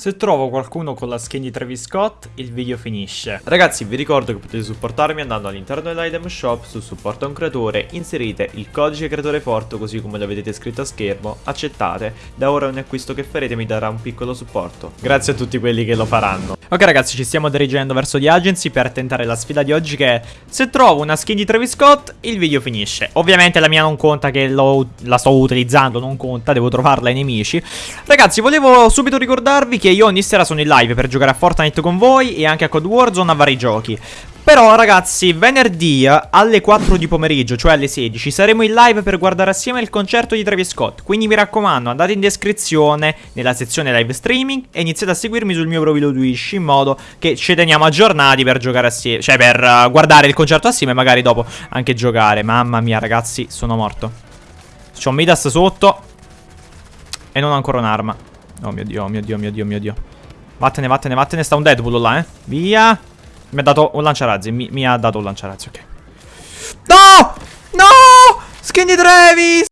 Se trovo qualcuno con la skin di Travis Scott, il video finisce. Ragazzi, vi ricordo che potete supportarmi andando all'interno dell'item shop su supporta un creatore, inserite il codice creatore forte così come lo vedete scritto a schermo, accettate, da ora ogni acquisto che farete mi darà un piccolo supporto. Grazie a tutti quelli che lo faranno. Ok ragazzi, ci stiamo dirigendo verso di agency per tentare la sfida di oggi che è se trovo una skin di Travis Scott, il video finisce. Ovviamente la mia non conta che la sto utilizzando, non conta, devo trovarla ai nemici. Ragazzi, volevo subito ricordarvi che io ogni sera sono in live per giocare a Fortnite con voi e anche a Code Warzone a vari giochi. Però ragazzi, venerdì alle 4 di pomeriggio, cioè alle 16, saremo in live per guardare assieme il concerto di Travis Scott. Quindi mi raccomando, andate in descrizione nella sezione live streaming e iniziate a seguirmi sul mio profilo Twitch in modo che ci teniamo aggiornati per giocare assieme, cioè per uh, guardare il concerto assieme e magari dopo anche giocare. Mamma mia ragazzi, sono morto. C'ho Midas sotto e non ho ancora un'arma. Oh mio dio, oh mio dio, oh mio dio, oh mio dio. Vattene, vattene, vattene. Sta un Deadpool là, eh. Via. Mi ha dato un lanciarazzi. Mi, mi ha dato un lanciarazzi, ok. No! No! Skinny Travis!